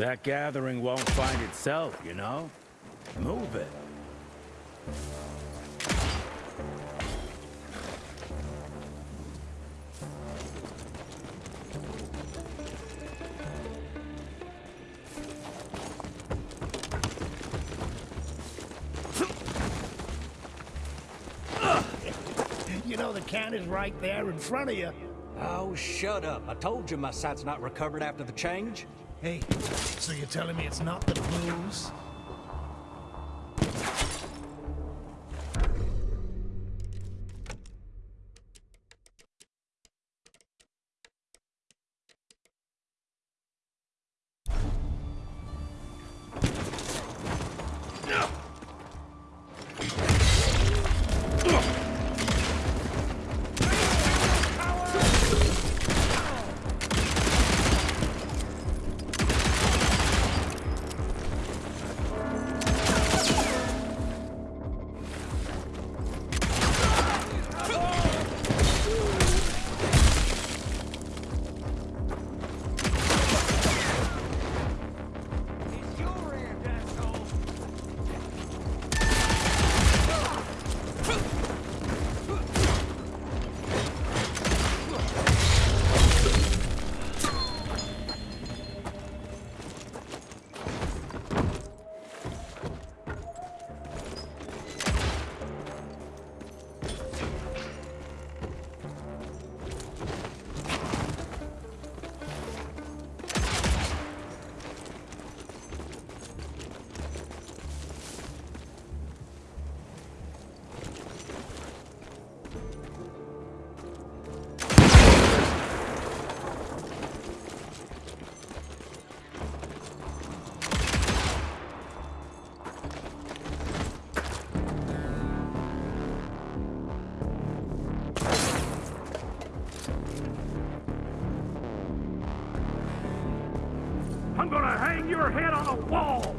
That gathering won't find itself, you know? Move it. You know the can is right there in front of you. Oh, shut up. I told you my sight's not recovered after the change. Hey, so you're telling me it's not the blues? I'm hang your head on a wall!